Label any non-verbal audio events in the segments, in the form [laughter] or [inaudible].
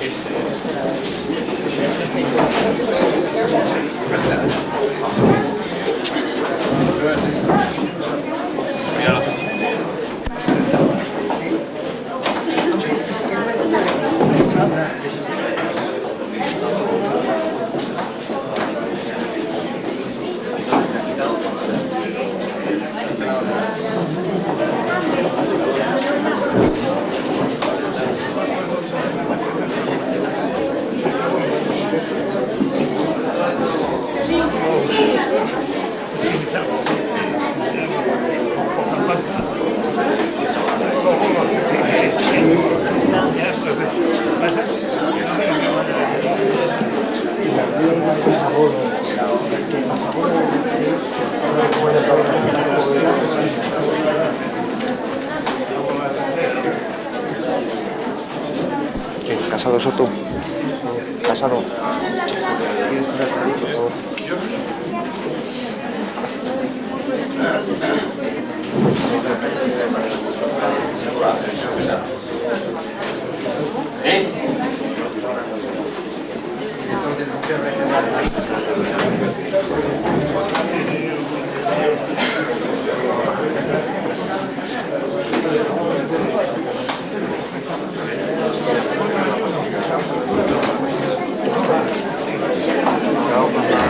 ¿Quién? ¿Casado Soto? ¿Casado? Hein? Calma,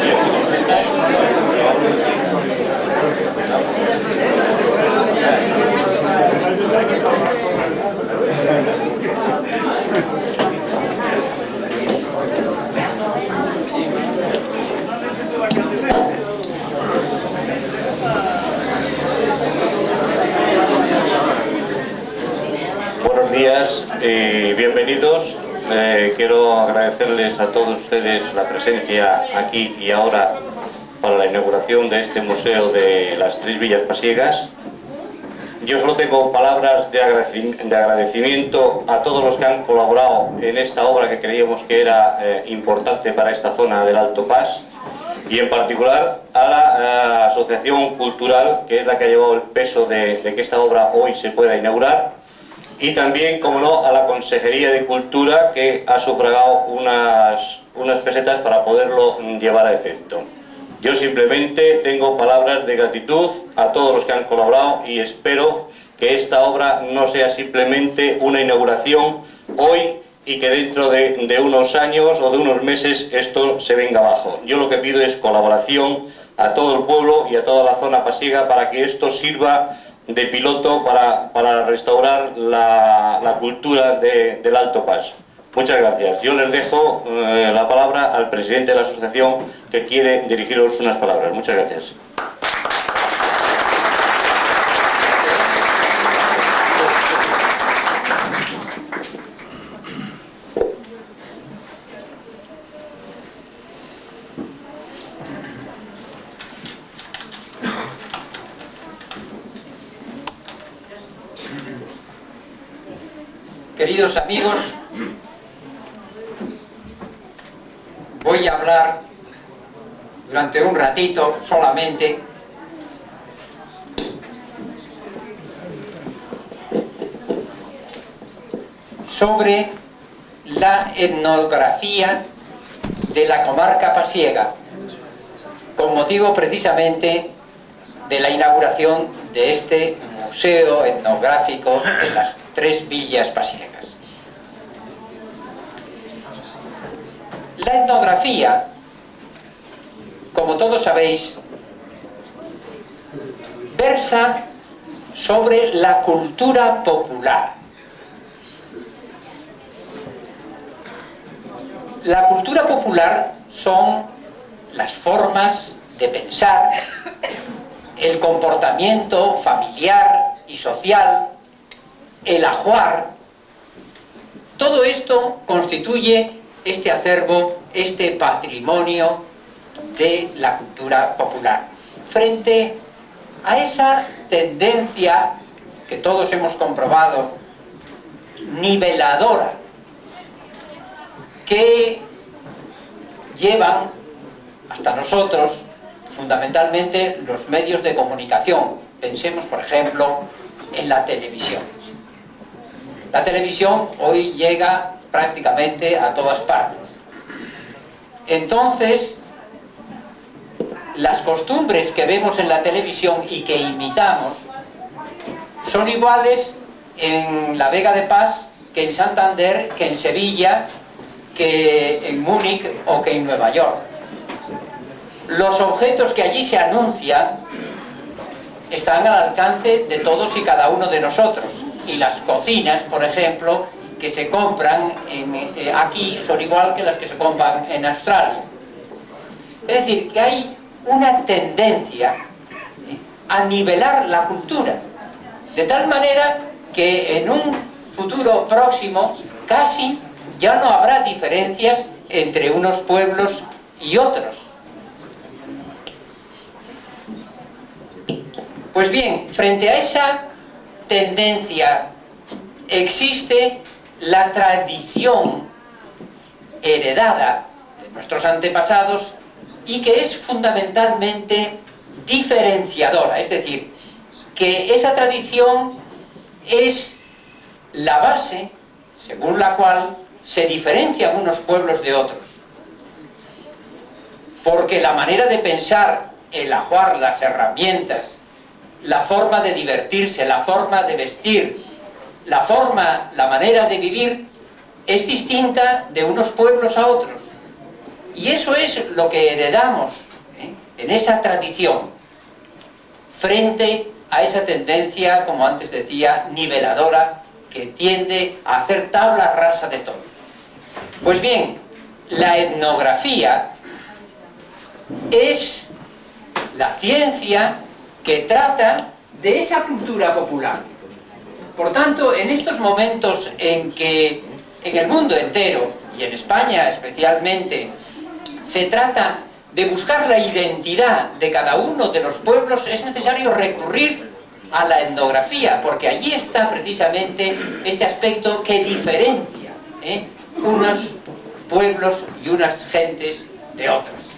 Buenos días y bienvenidos. Eh, quiero agradecerles a todos ustedes la presencia aquí y ahora para la inauguración de este Museo de las Tres Villas Pasiegas. Yo solo tengo palabras de, agradeci- de agradecimiento a todos los que han colaborado en esta obra que creíamos que era eh, importante para esta zona del Alto Paz y en particular a la eh, Asociación Cultural, que es la que ha llevado el peso de, de que esta obra hoy se pueda inaugurar, y también, como no, a la Consejería de Cultura, que ha sufragado unas, unas pesetas para poderlo llevar a efecto. Yo simplemente tengo palabras de gratitud a todos los que han colaborado y espero que esta obra no sea simplemente una inauguración hoy y que dentro de, de unos años o de unos meses esto se venga abajo. Yo lo que pido es colaboración a todo el pueblo y a toda la zona pasiega para que esto sirva de piloto para, para restaurar la, la cultura de- del Alto Paz. Muchas gracias. Yo les dejo eh, la palabra al presidente de la asociación que quiere dirigiros unas palabras. Muchas gracias. Amigos, voy a hablar durante un ratito solamente sobre la etnografía de la comarca pasiega, con motivo precisamente de la inauguración de este museo etnográfico de las tres villas pasiegas. La etnografía, como todos sabéis, versa sobre la cultura popular. La cultura popular son las formas de pensar, el comportamiento familiar y social, el ajuar, todo esto constituye este acervo, este patrimonio de la cultura popular. Frente a esa tendencia que todos hemos comprobado, niveladora, que llevan hasta nosotros, fundamentalmente los medios de comunicación. Pensemos, por ejemplo, en la televisión. La televisión hoy llega prácticamente a todas partes. Entonces, las costumbres que vemos en la televisión y que imitamos son iguales en la Vega de Paz que en Santander, que en Sevilla, que en Múnich o que en Nueva York. Los objetos que allí se anuncian están al alcance de todos y cada uno de nosotros. Y las cocinas, por ejemplo, que se compran eh, aquí son igual que las que se compran en Australia. Es decir, que hay una tendencia eh, a nivelar la cultura, de tal manera que en un futuro próximo casi ya no habrá diferencias entre unos pueblos y otros. Pues bien, frente a esa tendencia existe la tradición heredada de nuestros antepasados y que es fundamentalmente diferenciadora, es decir, que esa tradición es la base según la cual se diferencian unos pueblos de otros. Porque la manera de pensar, el ajuar, las herramientas, la forma de divertirse, la forma de vestir, la forma, la manera de vivir es distinta de unos pueblos a otros. Y eso es lo que heredamos ¿eh? en esa tradición, frente a esa tendencia, como antes decía, niveladora, que tiende a hacer tabla rasa de todo. Pues bien, la etnografía es la ciencia que trata de esa cultura popular por tanto, en estos momentos en que en el mundo entero, y en España especialmente, se trata de buscar la identidad de cada uno de los pueblos, es necesario recurrir a la etnografía, porque allí está precisamente este aspecto que diferencia ¿eh? unos pueblos y unas gentes de otras.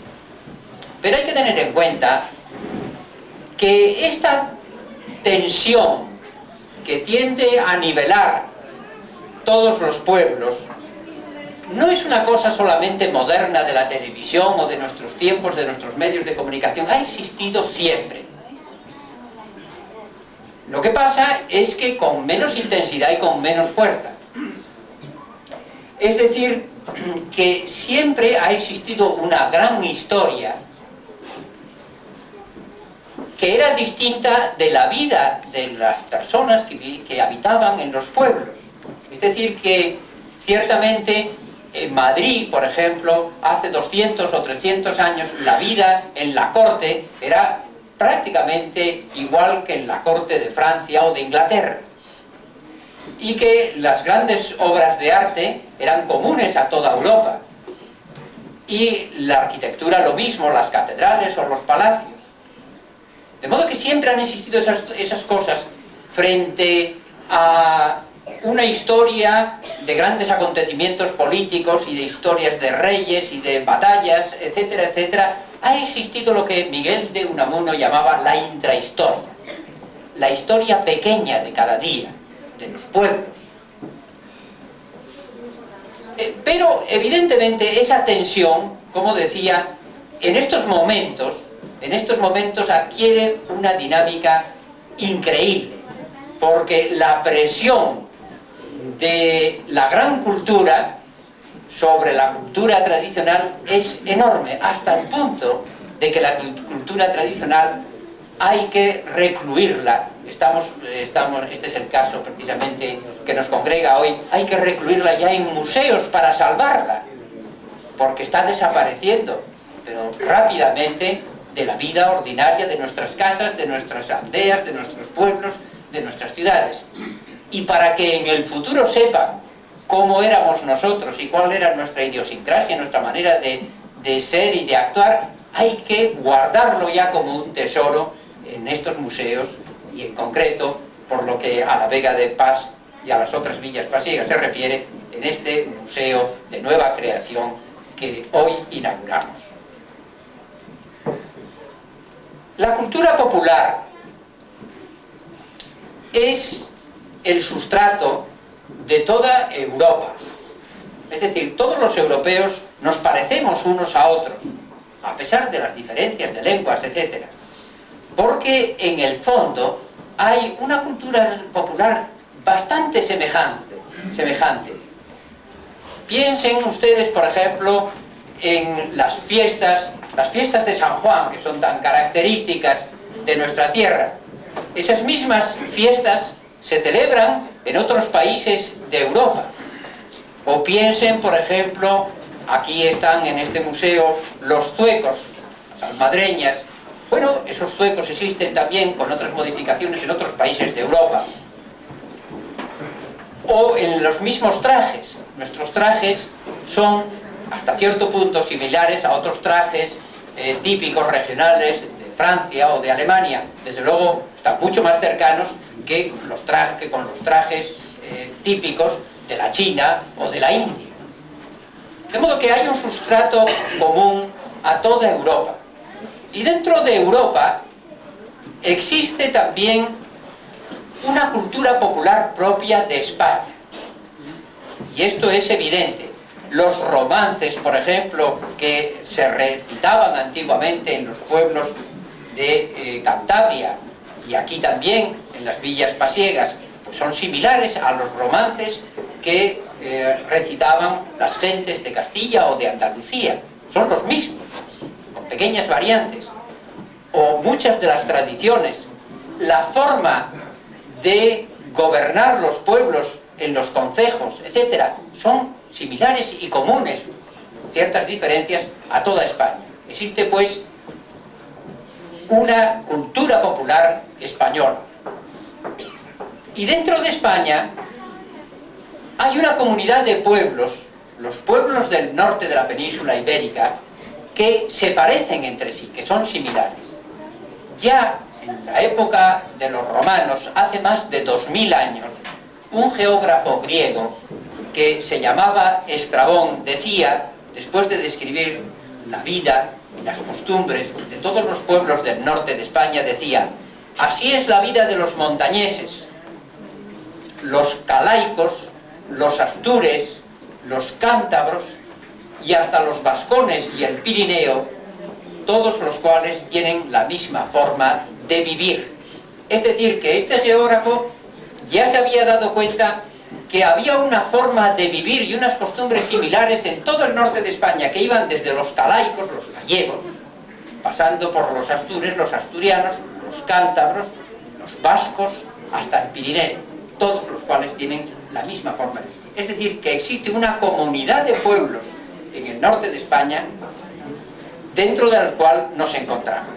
Pero hay que tener en cuenta que esta tensión que tiende a nivelar todos los pueblos, no es una cosa solamente moderna de la televisión o de nuestros tiempos, de nuestros medios de comunicación, ha existido siempre. Lo que pasa es que con menos intensidad y con menos fuerza. Es decir, que siempre ha existido una gran historia que era distinta de la vida de las personas que, habitaban en los pueblos. Es decir, que ciertamente en Madrid, por ejemplo, hace 200 o 300 años, la vida en la corte era prácticamente igual que en la corte de Francia o de Inglaterra. Y que las grandes obras de arte eran comunes a toda Europa. Y la arquitectura lo mismo, las catedrales o los palacios. De modo que siempre han existido esas, cosas frente a una historia de grandes acontecimientos políticos y de historias de reyes y de batallas, etcétera, etcétera, ha existido lo que Miguel de Unamuno llamaba la intrahistoria, la historia pequeña de cada día, de los pueblos. Eh, pero, evidentemente, esa tensión, como decía, en estos momentos, en estos momentos adquiere una dinámica increíble, porque la presión de la gran cultura sobre la cultura tradicional es enorme, hasta el punto de que la cultura tradicional hay que recluirla. Estamos, estamos, este es el caso precisamente que nos congrega hoy, hay que recluirla ya en museos para salvarla, porque está desapareciendo, pero rápidamente de la vida ordinaria de nuestras casas, de nuestras aldeas, de nuestros pueblos, de nuestras ciudades. Y para que en el futuro sepan cómo éramos nosotros y cuál era nuestra idiosincrasia, nuestra manera de, de ser y de actuar, hay que guardarlo ya como un tesoro en estos museos y en concreto, por lo que a la Vega de Paz y a las otras villas pasiegas se refiere, en este museo de nueva creación que hoy inauguramos. La cultura popular es el sustrato de toda Europa. Es decir, todos los europeos nos parecemos unos a otros, a pesar de las diferencias de lenguas, etc. Porque en el fondo hay una cultura popular bastante semejante. semejante. Piensen ustedes, por ejemplo, en las fiestas, las fiestas de San Juan, que son tan características de nuestra tierra. Esas mismas fiestas se celebran en otros países de Europa. O piensen, por ejemplo, aquí están en este museo los zuecos, las almadreñas. Bueno, esos zuecos existen también con otras modificaciones en otros países de Europa. O en los mismos trajes. Nuestros trajes son hasta cierto punto similares a otros trajes eh, típicos regionales de Francia o de Alemania. Desde luego están mucho más cercanos que, los que con los trajes eh, típicos de la China o de la India. De modo que hay un sustrato común a toda Europa. Y dentro de Europa existe también una cultura popular propia de España. Y esto es evidente. Los romances, por ejemplo, que se recitaban antiguamente en los pueblos de eh, Cantabria y aquí también en las villas pasiegas, pues son similares a los romances que eh, recitaban las gentes de Castilla o de Andalucía. Son los mismos, con pequeñas variantes. O muchas de las tradiciones, la forma de gobernar los pueblos en los concejos, etcétera, son similares y comunes, ciertas diferencias a toda España. Existe pues una cultura popular española. Y dentro de España hay una comunidad de pueblos, los pueblos del norte de la península ibérica, que se parecen entre sí, que son similares. Ya en la época de los romanos, hace más de 2000 años, un geógrafo griego que se llamaba Estrabón decía, después de describir la vida y las costumbres de todos los pueblos del norte de España, decía así es la vida de los montañeses, los calaicos, los astures, los cántabros y hasta los vascones y el Pirineo, todos los cuales tienen la misma forma de vivir. Es decir, que este geógrafo ya se había dado cuenta que había una forma de vivir y unas costumbres similares en todo el norte de España, que iban desde los calaicos, los gallegos, pasando por los astures, los asturianos, los cántabros, los vascos, hasta el Pirineo, todos los cuales tienen la misma forma de vivir. Es decir, que existe una comunidad de pueblos en el norte de España dentro del cual nos encontramos.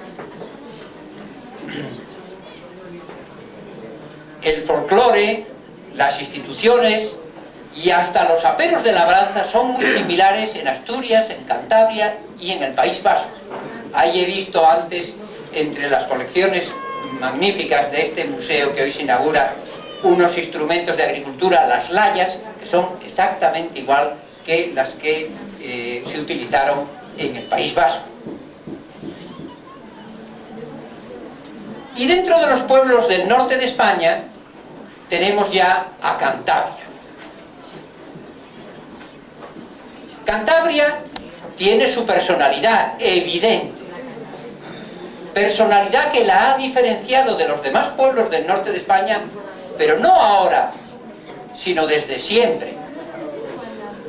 El folclore, las instituciones y hasta los aperos de labranza son muy similares en Asturias, en Cantabria y en el País Vasco. Ahí he visto antes, entre las colecciones magníficas de este museo que hoy se inaugura, unos instrumentos de agricultura, las layas, que son exactamente igual que las que eh, se utilizaron en el País Vasco. Y dentro de los pueblos del norte de España tenemos ya a Cantabria. Cantabria tiene su personalidad evidente, personalidad que la ha diferenciado de los demás pueblos del norte de España, pero no ahora, sino desde siempre.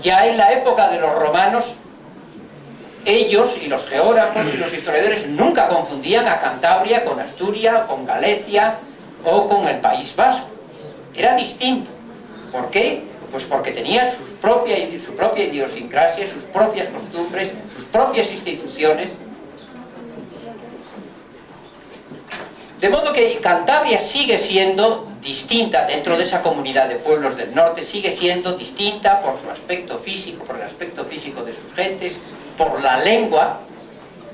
Ya en la época de los romanos, ellos y los geógrafos y los historiadores nunca confundían a Cantabria con Asturias, con Galicia o con el País Vasco. Era distinto. ¿Por qué? Pues porque tenía su propia, su propia idiosincrasia, sus propias costumbres, sus propias instituciones. De modo que Cantabria sigue siendo distinta dentro de esa comunidad de pueblos del norte, sigue siendo distinta por su aspecto físico, por el aspecto físico de sus gentes, por la lengua.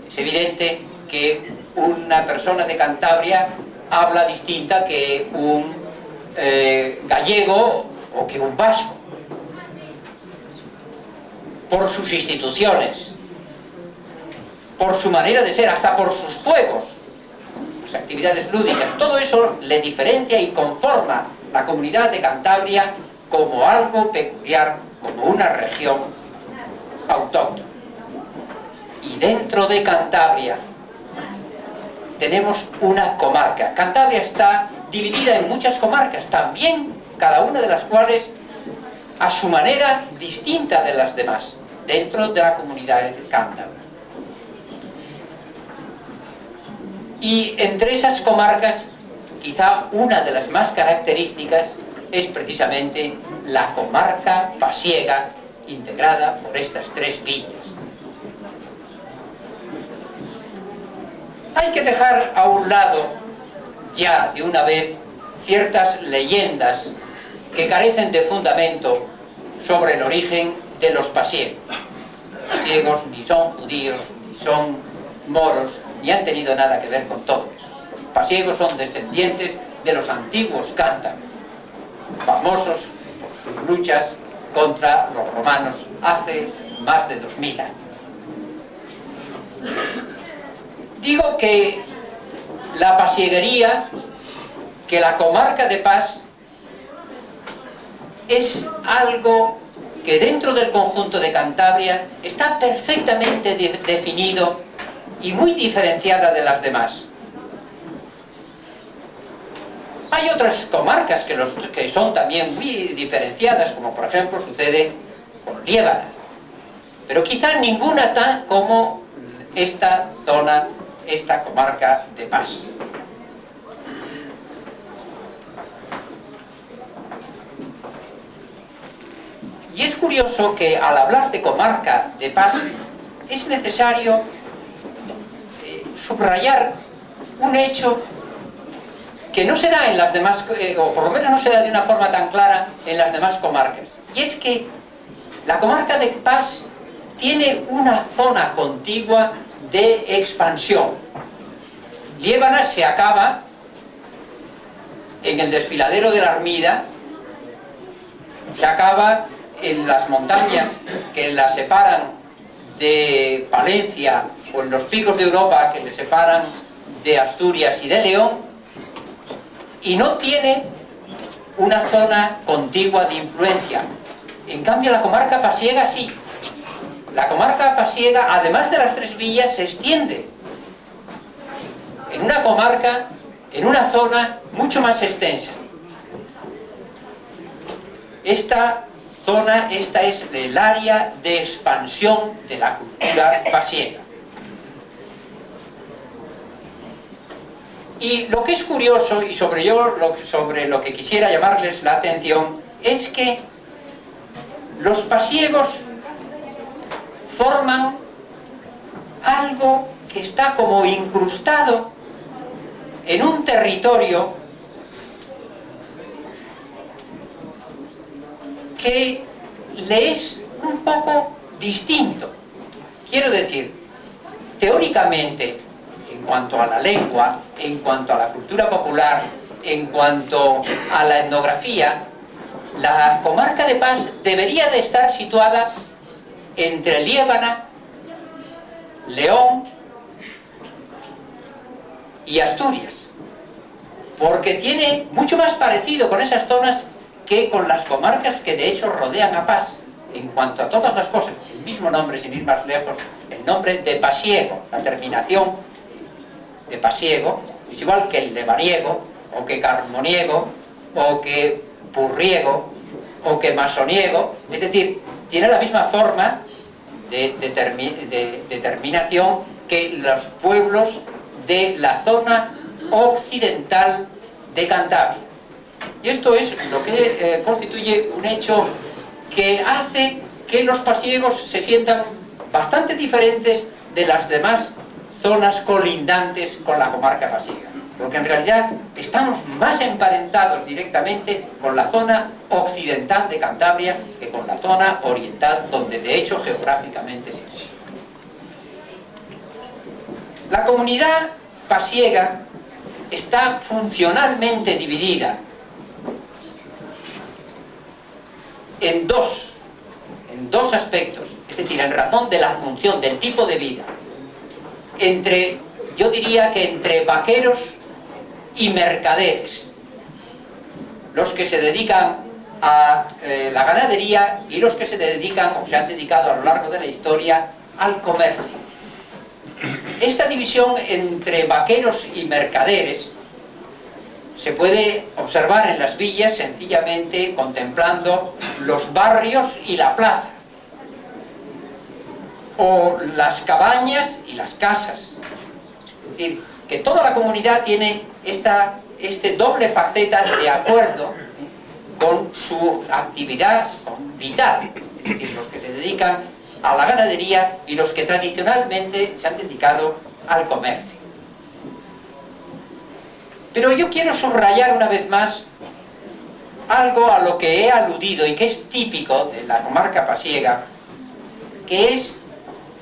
Es evidente que una persona de Cantabria habla distinta que un eh, gallego o que un vasco por sus instituciones por su manera de ser, hasta por sus juegos las actividades lúdicas, todo eso le diferencia y conforma la comunidad de Cantabria como algo peculiar, como una región autóctona. Y dentro de Cantabria tenemos una comarca. Cantabria está dividida en muchas comarcas, también cada una de las cuales a su manera distinta de las demás, dentro de la comunidad Cántabra. Y entre esas comarcas, quizá una de las más características es precisamente la comarca pasiega, integrada por estas tres villas. Hay que dejar a un lado, ya de una vez, ciertas leyendas que carecen de fundamento sobre el origen de los pasiegos. Los pasiegos ni son judíos, ni son moros, ni han tenido nada que ver con todo eso. Los pasiegos son descendientes de los antiguos cántabros, famosos por sus luchas contra los romanos hace más de 2000 años. Digo que la pasieguería, que la comarca de Paz es algo que dentro del conjunto de Cantabria está perfectamente de definido y muy diferenciada de las demás. Hay otras comarcas que son también muy diferenciadas, como por ejemplo sucede con Liébana. Pero quizá ninguna tan como esta zona, esta comarca de Paz. Y es curioso que al hablar de comarca de paz es necesario eh, subrayar un hecho que no se da en las demás, eh, o por lo menos no se da de una forma tan clara en las demás comarcas. Y es que la comarca de Paz tiene una zona contigua de expansión. Liébana se acaba en el desfiladero de la Armida, se acaba en las montañas que la separan de Palencia o en los picos de Europa que le separan de Asturias y de León y no tiene una zona contigua de influencia. En cambio la comarca pasiega sí. La comarca pasiega, además de las tres villas, se extiende en una comarca, en una zona mucho más extensa. Esta zona, esta es el área de expansión de la cultura pasiega. Y lo que es curioso, y sobre, yo, sobre lo que quisiera llamarles la atención, es que los pasiegos forman algo que está como incrustado en un territorio que le es un poco distinto. Quiero decir, teóricamente, en cuanto a la lengua, en cuanto a la cultura popular, en cuanto a la etnografía, la comarca de Paz debería de estar situada entre Liébana, León y Asturias, porque tiene mucho más parecido con esas zonas que con las comarcas que de hecho rodean a Paz, en cuanto a todas las cosas, el mismo nombre sin ir más lejos, el nombre de Pasiego, la terminación de Pasiego, es igual que el de Mariego, o que Carmoniego, o que Purriego, o que Masoniego, es decir, tiene la misma forma de, de determinación que los pueblos de la zona occidental de Cantabria. Y esto es lo que eh, constituye un hecho que hace que los pasiegos se sientan bastante diferentes de las demás zonas colindantes con la comarca pasiega. Porque en realidad estamos más emparentados directamente con la zona occidental de Cantabria que con la zona oriental, donde de hecho geográficamente se encuentra. La comunidad pasiega está funcionalmente dividida en dos, en dos aspectos, es decir, en razón de la función, del tipo de vida, entre, yo diría que entre vaqueros y mercaderes, los que se dedican a eh, la ganadería y los que se dedican o se han dedicado a lo largo de la historia al comercio. Esta división entre vaqueros y mercaderes se puede observar en las villas sencillamente contemplando los barrios y la plaza o las cabañas y las casas es decir, que toda la comunidad tiene esta, este doble faceta de acuerdo con su actividad vital es decir, los que se dedican a la ganadería y los que tradicionalmente se han dedicado al comercio. Pero yo quiero subrayar una vez más algo a lo que he aludido y que es típico de la comarca pasiega, que es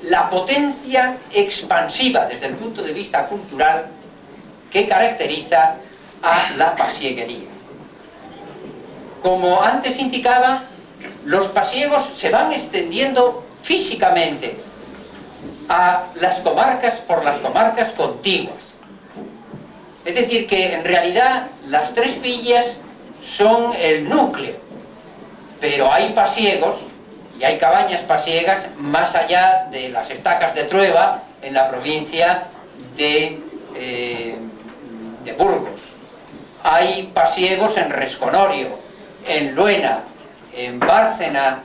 la potencia expansiva desde el punto de vista cultural que caracteriza a la pasieguería. Como antes indicaba, los pasiegos se van extendiendo físicamente a las comarcas por las comarcas contiguas. Es decir, que en realidad las tres villas son el núcleo, pero hay pasiegos y hay cabañas pasiegas más allá de las estacas de Trueba en la provincia de, eh, de Burgos. Hay pasiegos en Resconorio, en Luena, en Bárcena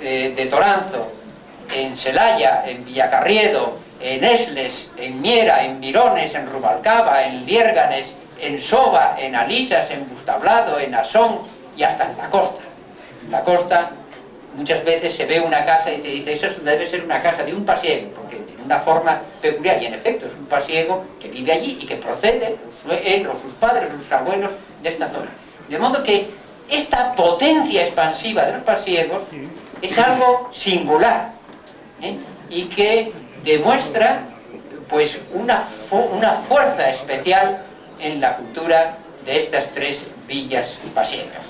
eh, de Toranzo, en Celaya, en Villacarriedo, en Esles, en Miera, en Mirones, en Rubalcaba, en Liérganes, en Soba, en Alisas, en Bustablado, en Asón y hasta en la costa. En la costa muchas veces se ve una casa y se dice eso debe ser una casa de un pasiego, porque una forma peculiar y en efecto es un pasiego que vive allí y que procede, él o sus padres o sus abuelos, de esta zona. De modo que esta potencia expansiva de los pasiegos es algo singular ¿eh? y que demuestra pues una, una fuerza especial en la cultura de estas tres villas pasiegas.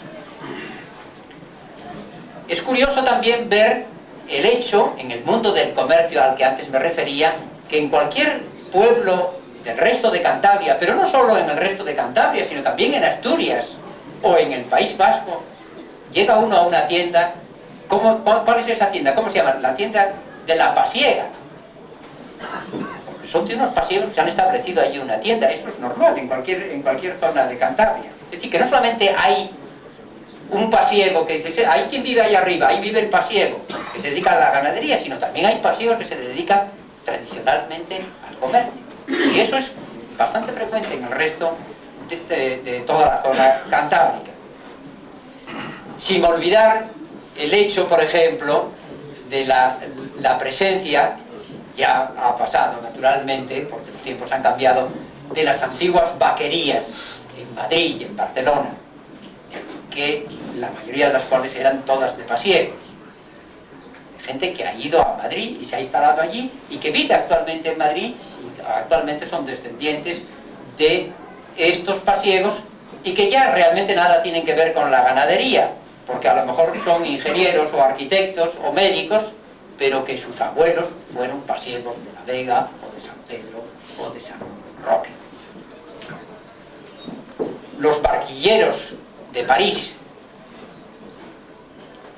Es curioso también ver el hecho, en el mundo del comercio al que antes me refería, que en cualquier pueblo del resto de Cantabria, pero no solo en el resto de Cantabria, sino también en Asturias o en el País Vasco, llega uno a una tienda, ¿cómo, ¿cuál es esa tienda? ¿Cómo se llama? La tienda de la pasiega son de unos pasiegos que se han establecido allí una tienda, eso es normal en cualquier, en cualquier zona de Cantabria. Es decir, que no solamente hay un pasiego que dice, hay quien vive ahí arriba, ahí vive el pasiego, que se dedica a la ganadería, sino también hay pasiegos que se dedican tradicionalmente al comercio. Y eso es bastante frecuente en el resto de, toda la zona cantábrica. Sin olvidar el hecho, por ejemplo, de la, la presencia ya ha pasado naturalmente, porque los tiempos han cambiado, de las antiguas vaquerías en Madrid y en Barcelona, que la mayoría de las cuales eran todas de pasiegos. Gente que ha ido a Madrid y se ha instalado allí y que vive actualmente en Madrid y actualmente son descendientes de estos pasiegos y que ya realmente nada tienen que ver con la ganadería, porque a lo mejor son ingenieros o arquitectos o médicos pero que sus abuelos fueron pasiegos de la Vega o de San Pedro o de San Roque. Los barquilleros de París.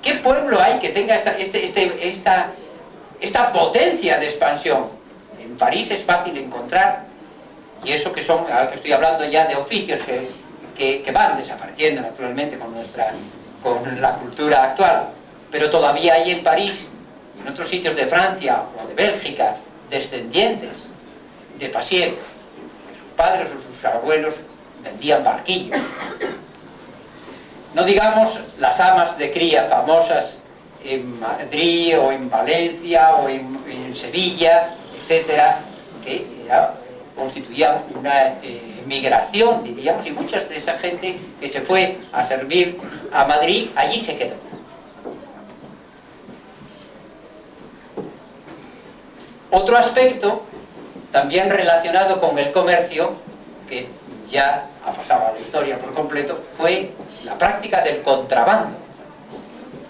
¿Qué pueblo hay que tenga esta, este, este, esta, potencia de expansión? En París es fácil encontrar, y eso que son, ah, estoy hablando ya de oficios que, van desapareciendo naturalmente con, nuestra, con la cultura actual, pero todavía hay en París en otros sitios de Francia o de Bélgica, descendientes de pasiegos, que sus padres o sus abuelos vendían barquillos. No digamos las amas de cría famosas en Madrid o en Valencia o en, Sevilla, etcétera, que constituían una eh, migración, diríamos, y mucha de esa gente que se fue a servir a Madrid, allí se quedó. Otro aspecto, también relacionado con el comercio, que ya ha pasado la historia por completo, fue la práctica del contrabando.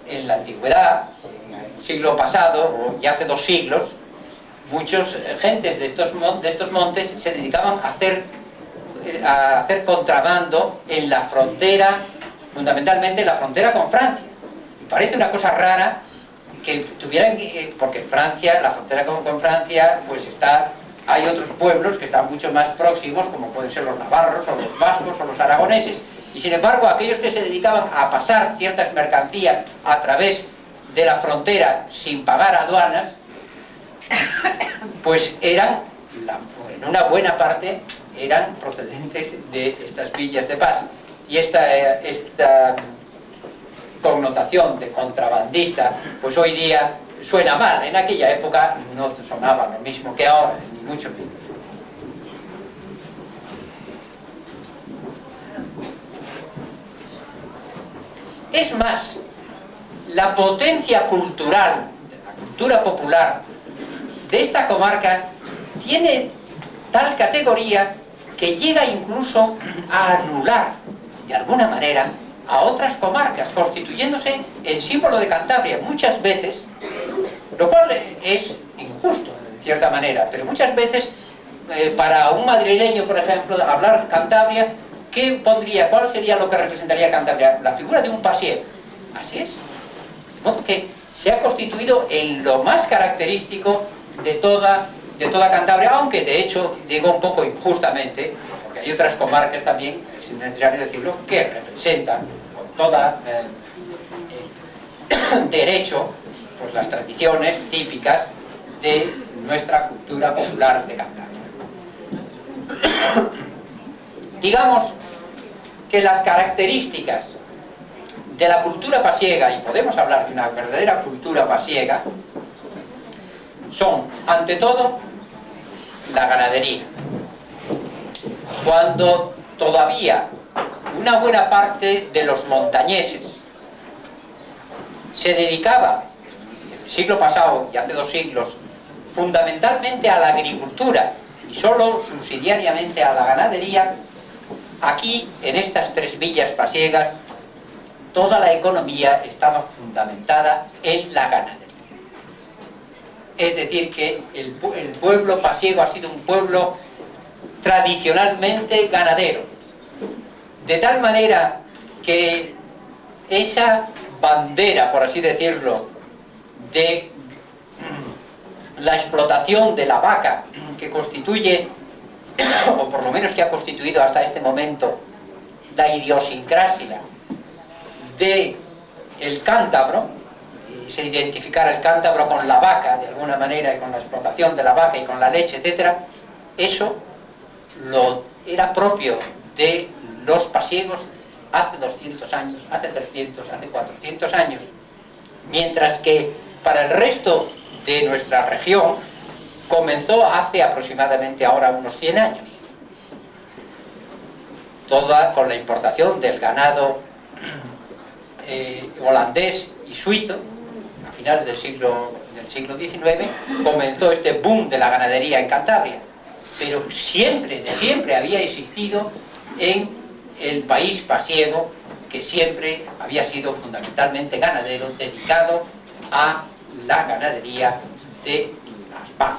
En la antigüedad, en el siglo pasado, o ya hace dos siglos, muchos eh, gentes de estos, de estos montes se dedicaban a hacer eh, a hacer contrabando en la frontera, fundamentalmente en la frontera con Francia. Me parece una cosa rara que tuvieran, eh, porque Francia, la frontera con Francia, pues está hay otros pueblos que están mucho más próximos, como pueden ser los navarros, o los vascos, o los aragoneses, y sin embargo aquellos que se dedicaban a pasar ciertas mercancías a través de la frontera sin pagar aduanas, pues eran, en una buena parte, eran procedentes de estas villas de paz. Y esta, eh, esta connotación de contrabandista, pues hoy día suena mal. En aquella época no sonaba lo mismo que ahora, Es más, la potencia cultural, la cultura popular de esta comarca tiene tal categoría que llega incluso a anular, de alguna manera, a otras comarcas, constituyéndose en símbolo de Cantabria muchas veces, lo cual es injusto, cierta manera, pero muchas veces, eh, para un madrileño, por ejemplo, hablar Cantabria, ¿qué pondría, cuál sería lo que representaría Cantabria? La figura de un pasiego. Así es. De modo que se ha constituido en lo más característico de toda, de toda Cantabria, aunque de hecho digo un poco injustamente, porque hay otras comarcas también, es necesario decirlo, que representan con toda eh, eh, [coughs] derecho pues las tradiciones típicas de nuestra cultura popular de Cantabria. Digamos que las características de la cultura pasiega, y podemos hablar de una verdadera cultura pasiega, son, ante todo, la ganadería. Cuando todavía una buena parte de los montañeses se dedicaba, el siglo pasado y hace dos siglos, fundamentalmente a la agricultura y solo subsidiariamente a la ganadería, aquí, en estas tres villas pasiegas, toda la economía estaba fundamentada en la ganadería. Es decir, que el, pu- el pueblo pasiego ha sido un pueblo tradicionalmente ganadero. De tal manera que esa bandera, por así decirlo, de la explotación de la vaca que constituye, o por lo menos que ha constituido hasta este momento, la idiosincrasia de el cántabro, y se identificara el cántabro con la vaca de alguna manera y con la explotación de la vaca y con la leche, etcétera, eso lo era propio de los pasiegos hace 200 años, hace 300, hace 400 años, mientras que para el resto de nuestra región comenzó hace aproximadamente ahora unos 100 años, toda con la importación del ganado eh, holandés y suizo, a finales del siglo, del siglo XIX, comenzó este boom de la ganadería en Cantabria. Pero siempre, de siempre había existido en el país pasiego, que siempre había sido fundamentalmente ganadero, dedicado a la ganadería de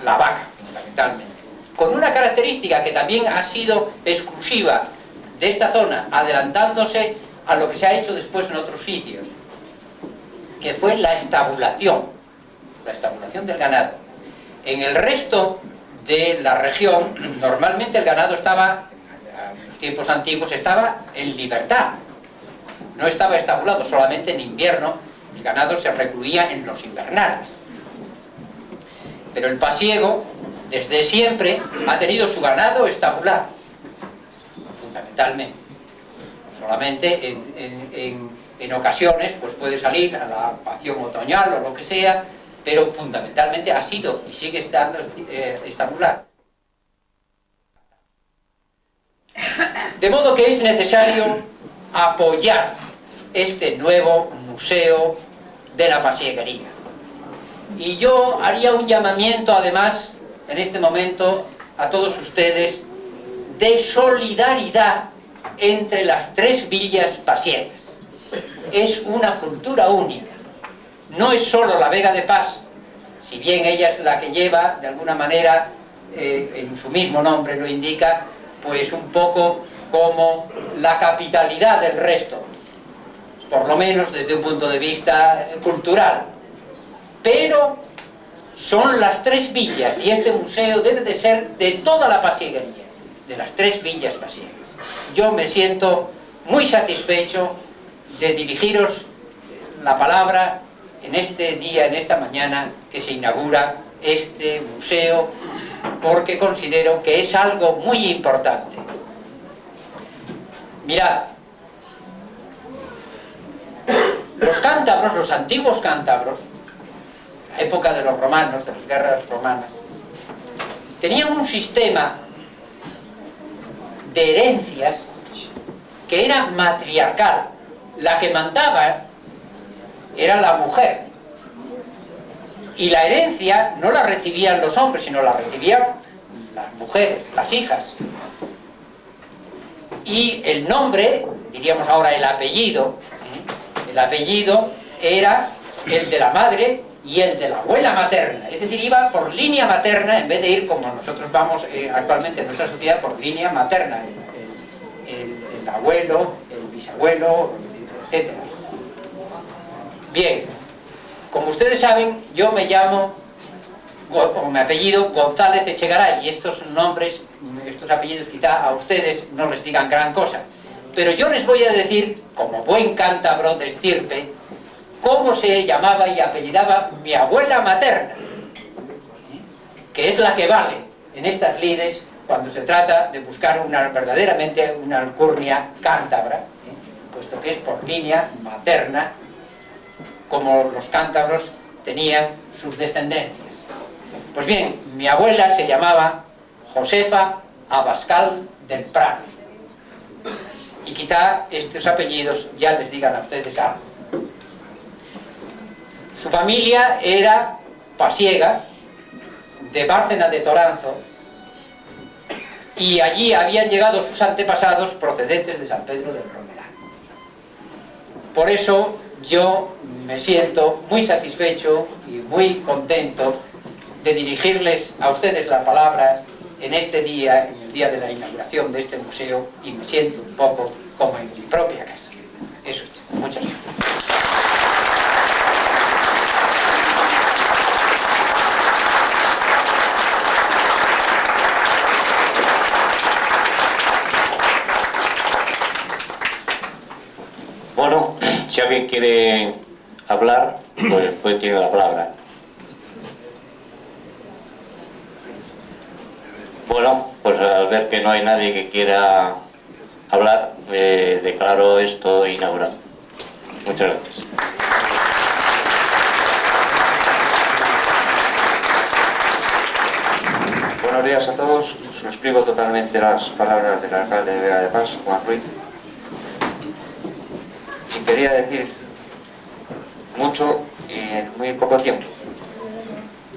la vaca, fundamentalmente. Con una característica que también ha sido exclusiva de esta zona, adelantándose a lo que se ha hecho después en otros sitios, que fue la estabulación, la estabulación del ganado. En el resto de la región, normalmente el ganado estaba, en los tiempos antiguos, estaba en libertad. No estaba estabulado, solamente en invierno el ganado se recluía en los invernales. Pero el pasiego, desde siempre, ha tenido su ganado estabulado, fundamentalmente solamente en, ocasiones pues puede salir a la pasión otoñal o lo que sea, pero fundamentalmente ha sido y sigue estando eh, estabulado. De modo que es necesario apoyar este nuevo museo de la pasieguería. Y yo haría un llamamiento además en este momento a todos ustedes de solidaridad entre las tres villas pasiegas. Es una cultura única. No es solo la Vega de Paz, si bien ella es la que lleva, de alguna manera, eh, en su mismo nombre lo indica, pues un poco como la capitalidad del resto, por lo menos desde un punto de vista cultural. Pero son las tres villas y este museo debe de ser de toda la pasieguería, de las tres villas pasiegas. Yo me siento muy satisfecho de dirigiros la palabra en este día, en esta mañana que se inaugura este museo porque considero que es algo muy importante. Mirad, los cántabros, los antiguos cántabros, época de los romanos, de las guerras romanas, tenían un sistema de herencias que era matriarcal. La que mandaba era la mujer. Y la herencia no la recibían los hombres, sino la recibían las mujeres, las hijas. Y el nombre, diríamos ahora el apellido, ¿eh? El apellido era el de la madre y el de la abuela materna. Es decir, iba por línea materna en vez de ir como nosotros vamos eh, actualmente en nuestra sociedad por línea materna. El, el- el abuelo, el bisabuelo, etc. Bien, como ustedes saben, yo me llamo, o mi apellido, González Echegaray, y estos nombres, estos apellidos quizá a ustedes no les digan gran cosa. Pero yo les voy a decir, como buen cántabro de estirpe, cómo se llamaba y apellidaba mi abuela materna, que es la que vale en estas lides cuando se trata de buscar una verdaderamente una alcurnia cántabra, ¿eh? puesto que es por línea materna, como los cántabros tenían sus descendencias. Pues bien, mi abuela se llamaba Josefa Abascal del Prado. Y quizá estos apellidos ya les digan a ustedes algo. Su familia era pasiega, de Bárcena de Toranzo, y allí habían llegado sus antepasados procedentes de San Pedro del Romeral. Por eso yo me siento muy satisfecho y muy contento de dirigirles a ustedes la palabra en este día, día de la inauguración de este museo, y me siento un poco como en mi propia casa. Eso es todo. Muchas gracias. Bueno, [clears throat] si alguien quiere hablar, pues, pues tiene la palabra. Bueno, pues al ver que no hay nadie que quiera hablar, eh, declaro esto inaugurado. Muchas gracias. Buenos días a todos. Suscribo totalmente las palabras del alcalde de Vega de Paz, Juan Ruiz. Y quería decir mucho y en muy poco tiempo.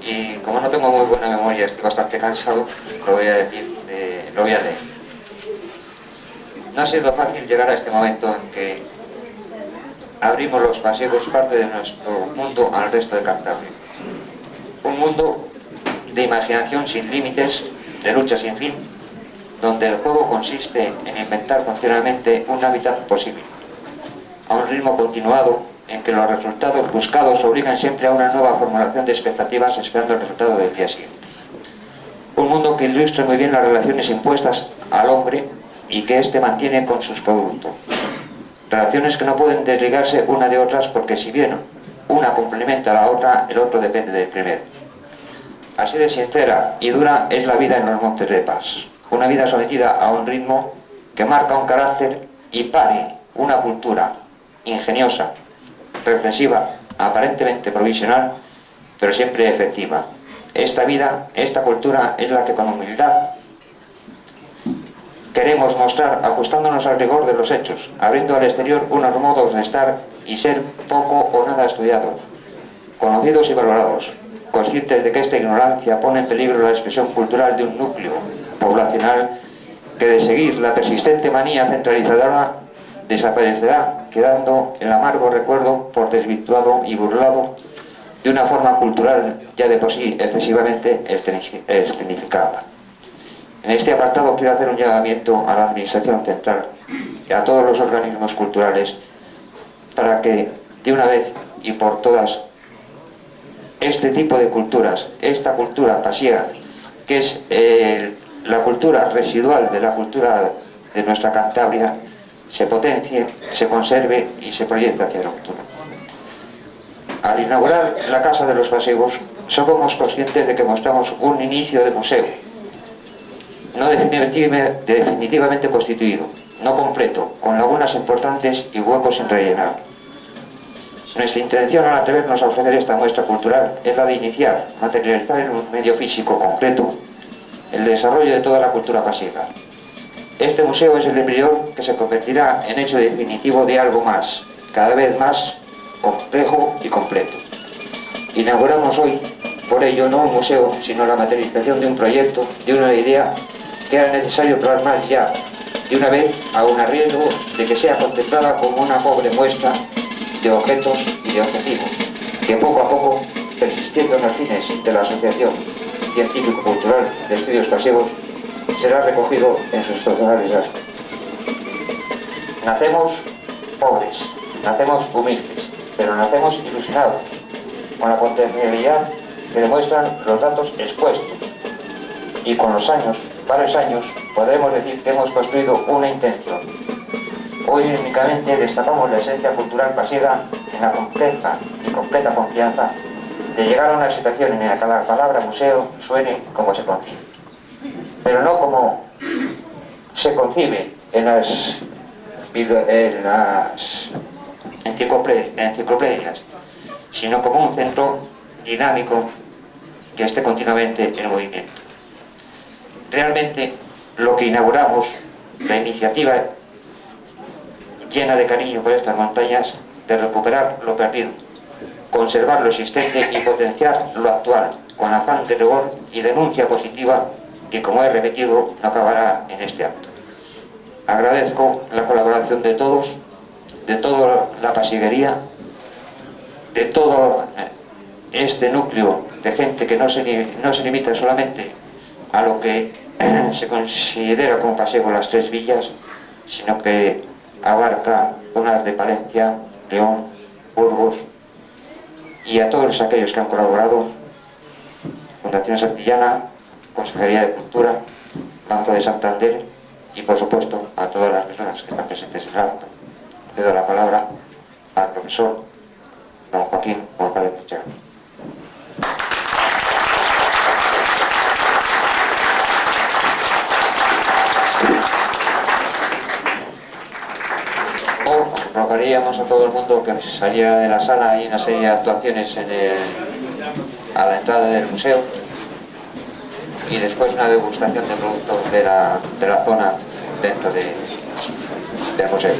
Y como no tengo muy buena memoria, estoy bastante cansado, lo voy a decir, lo voy a leer. No ha sido fácil llegar a este momento en que abrimos los pasiegos parte de nuestro mundo al resto de Cantabria. Un mundo de imaginación sin límites, de lucha sin fin, donde el juego consiste en inventar funcionalmente un hábitat posible, a un ritmo continuado en que los resultados buscados obligan siempre a una nueva formulación de expectativas esperando el resultado del día siguiente. Un mundo que ilustra muy bien las relaciones impuestas al hombre y que éste mantiene con sus productos. Relaciones que no pueden desligarse una de otras porque si bien una complementa a la otra, el otro depende del primero. Así de sincera y dura es la vida en los Montes de Paz. Una vida sometida a un ritmo que marca un carácter y pare una cultura ingeniosa, reflexiva, aparentemente provisional, pero siempre efectiva. Esta vida, esta cultura es la que con humildad queremos mostrar ajustándonos al rigor de los hechos, abriendo al exterior unos modos de estar y ser poco o nada estudiados, conocidos y valorados, conscientes de que esta ignorancia pone en peligro la expresión cultural de un núcleo poblacional que de seguir la persistente manía centralizadora desaparecerá, quedando el amargo recuerdo por desvirtuado y burlado de una forma cultural ya de por sí excesivamente escenificada. En este apartado quiero hacer un llamamiento a la Administración Central y a todos los organismos culturales para que de una vez y por todas este tipo de culturas, esta cultura pasiega, que es eh, la cultura residual de la cultura de nuestra Cantabria, se potencie, se conserve y se proyecte hacia el futuro. Al inaugurar la Casa de los Pasiegos, somos conscientes de que mostramos un inicio de museo, no definitivamente constituido, no completo, con lagunas importantes y huecos sin rellenar. Nuestra intención al atrevernos a ofrecer esta muestra cultural es la de iniciar, materializar en un medio físico concreto el desarrollo de toda la cultura pasiega. Este museo es el embrión que se convertirá en hecho definitivo de algo más, cada vez más complejo y completo. Inauguramos hoy, por ello, no un museo, sino la materialización de un proyecto, de una idea que era necesario plasmar ya, de una vez, a un arriesgo de que sea contemplada como una pobre muestra de objetos y de objetivos, que poco a poco, persistiendo en los fines de la Asociación Científico-Cultural de Estudios Pasivos, será recogido en sus totales. Nacemos pobres, nacemos humildes, pero nacemos ilusionados, con la potencialidad que demuestran los datos expuestos, y con los años, varios años, podremos decir que hemos construido una intención, Hoy únicamente destapamos la esencia cultural pasiva en la compleja y completa confianza de llegar a una situación en la que la palabra museo suene como se concibe. Pero no como se concibe en las, en las enciclopedias, sino como un centro dinámico que esté continuamente en movimiento. Realmente lo que inauguramos, la iniciativa llena de cariño por estas montañas, de recuperar lo perdido, conservar lo existente y potenciar lo actual, con afán de rigor y denuncia positiva que, como he repetido, no acabará en este acto. Agradezco la colaboración de todos, de toda la pasiguería, de todo este núcleo de gente que no se, limita solamente a lo que se considera como paseo las tres villas, sino que abarca zonas de Palencia, León, Burgos y a todos aquellos que han colaborado, Fundación Santillana, Consejería de Cultura, Banco de Santander y por supuesto a todas las personas que están presentes en el acto. Le doy la palabra al profesor don Joaquín González Pichero. rogaríamos a todo el mundo que saliera de la sala, hay una serie de actuaciones a la entrada del museo y después una degustación de productos de la, de la zona dentro de, del museo.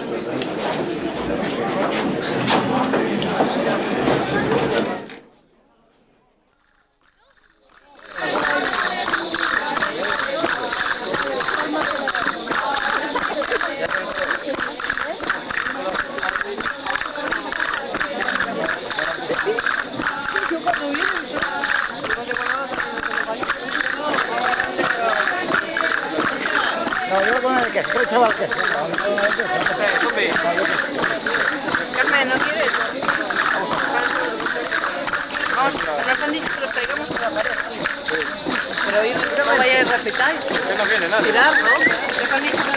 Pero hoy no vayáis a respetar. Que no viene nadie. ¿no? Dicho que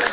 la.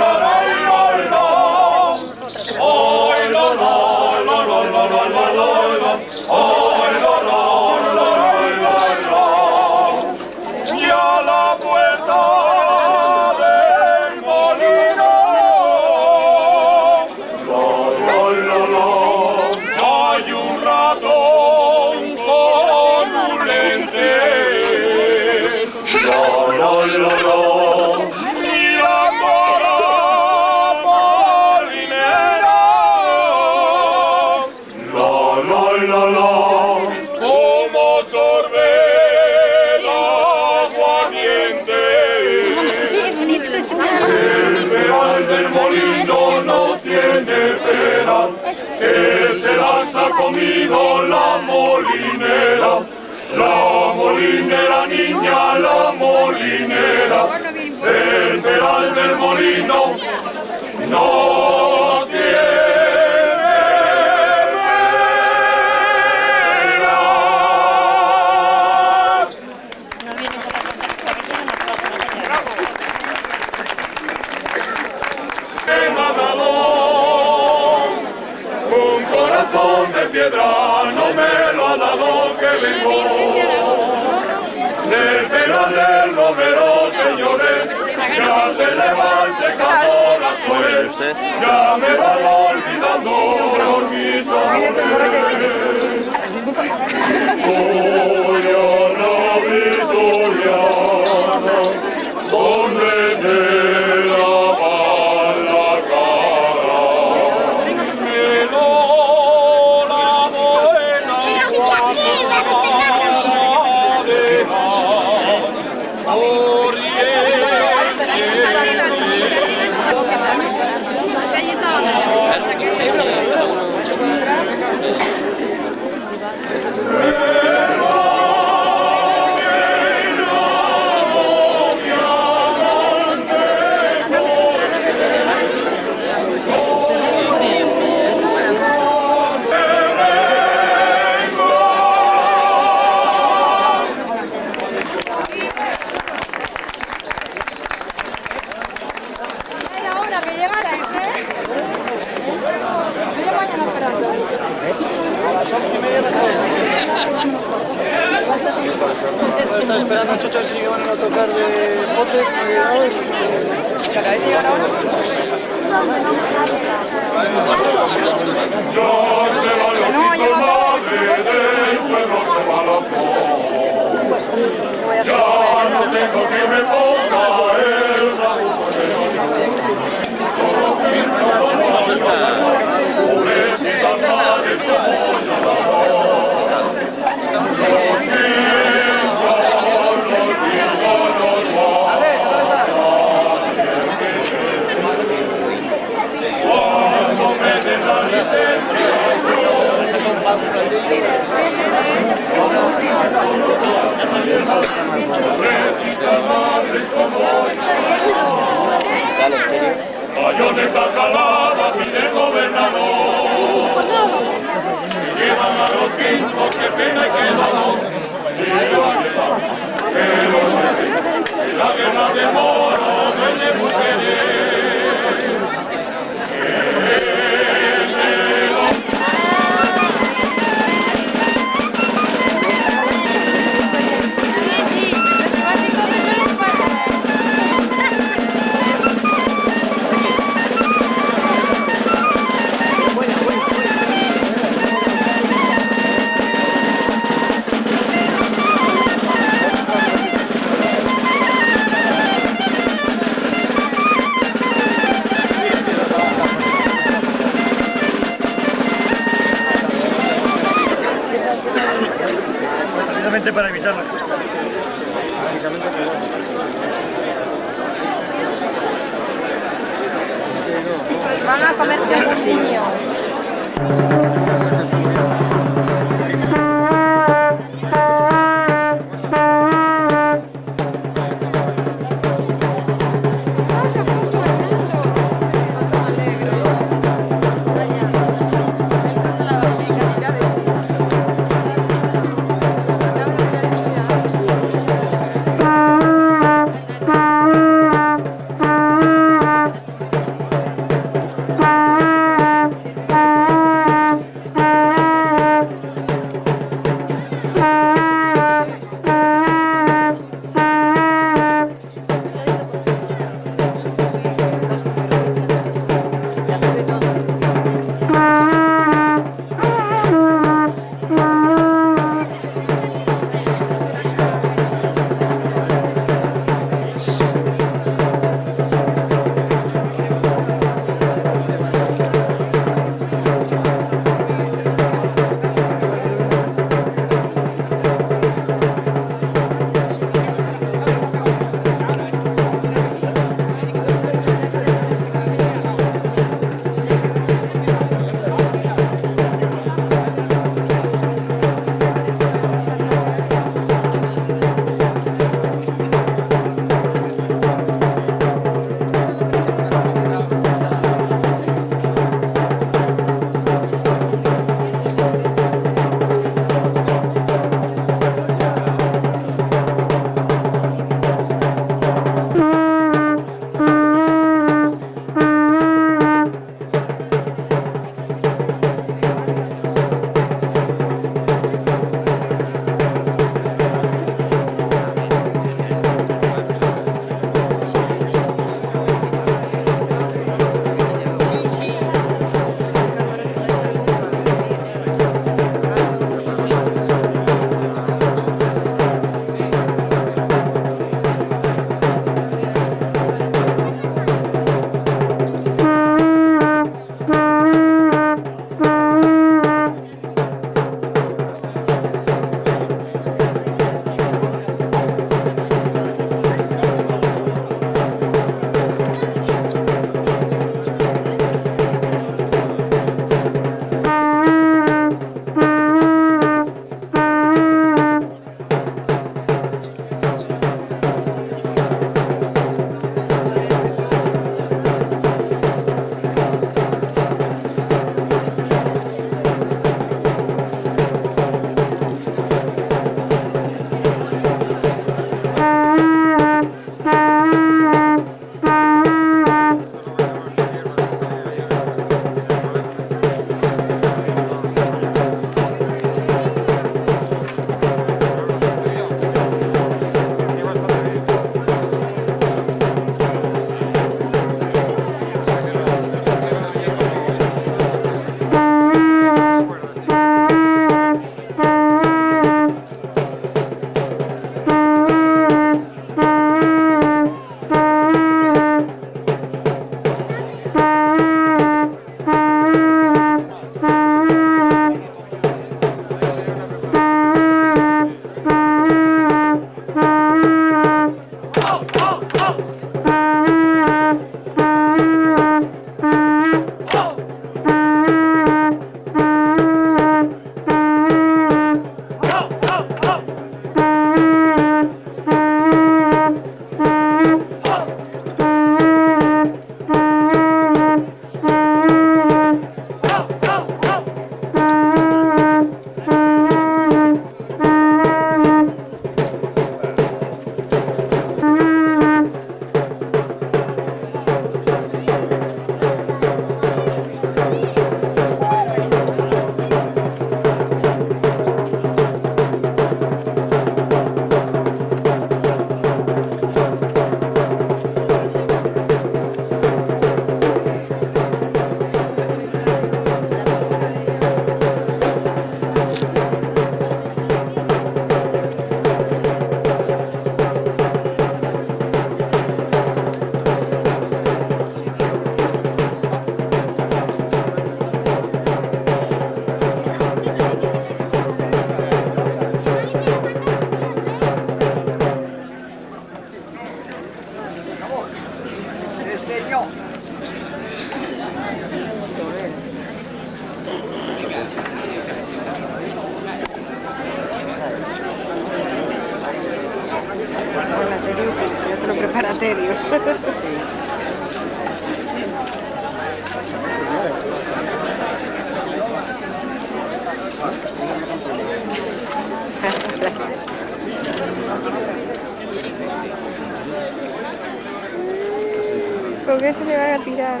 con qué se le van a tirar.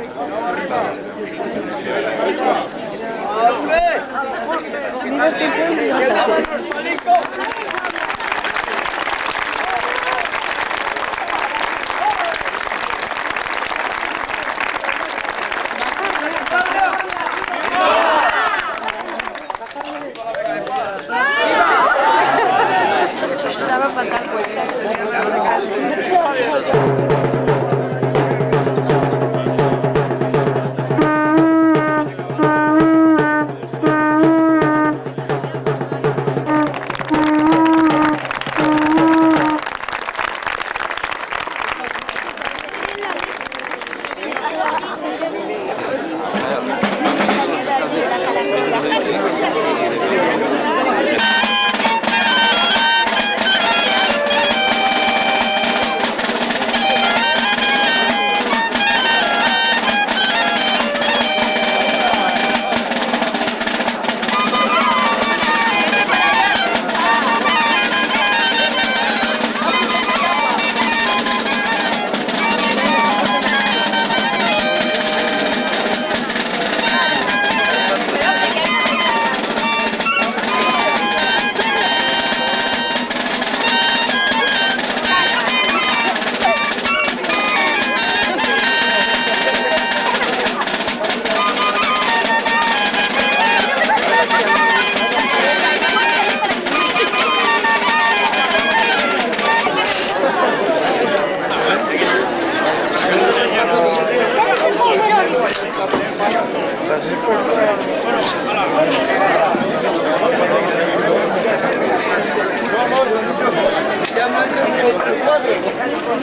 Digo,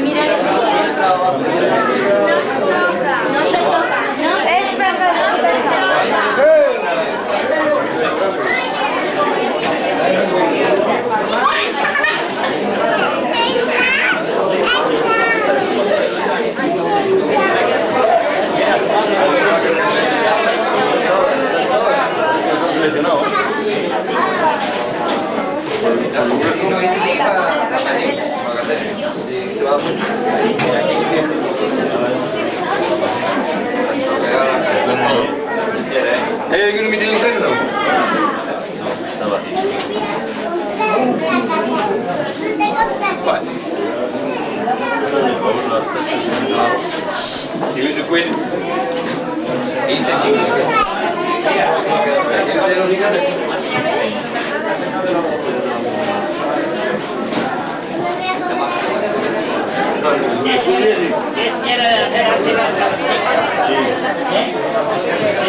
Mira, Hay alguno ¿no? No.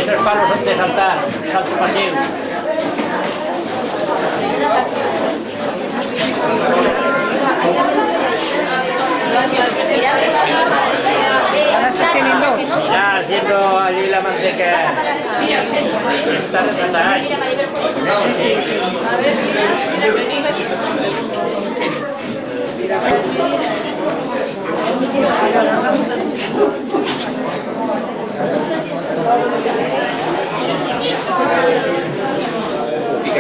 Tres palos antes de saltar, salto pasivo. Ya haciendo allí la manteca. Está retratada.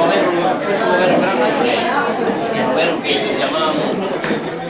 Roberto, Roberto, Roberto, Roberto, Roberto, Roberto,